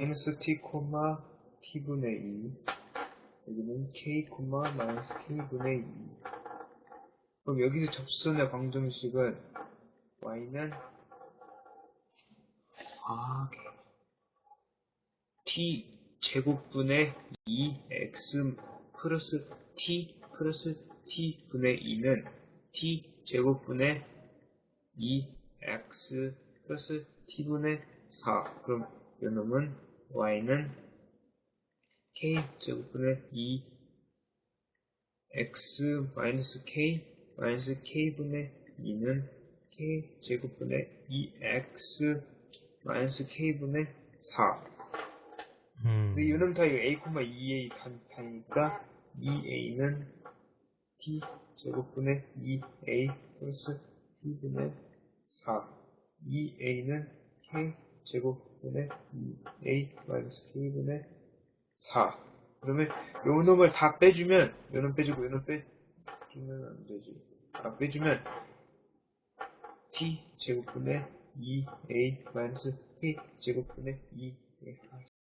마이너스 t, t분의 2 여기는 k, 마이너스 k분의 2 그럼 여기서 접선의 방정식은 y는 아 t 제곱분의 2x 플러스 t 플러스 t분의 2는 t 제곱분의 2x 플러스 t분의 4 그럼 요놈은 y는 k 제곱분의 2 x 마이너스 k 마이너스 k분의 2는 k 제곱분의 2x 마이너스 k분의 4 음. 근데 요놈 타입 a, 2a 단, 단위니까 2a는 t 제곱분의 2a 플러스 t분의 4 2a는 k 제곱분의 2a 마이너스 k분의 4 그러면 요 놈을 다 빼주면 요놈 빼주고 요놈 빼주면 안 되지. 아 빼주면 t 제곱분의 2a 마이너스 k 제곱분의 2a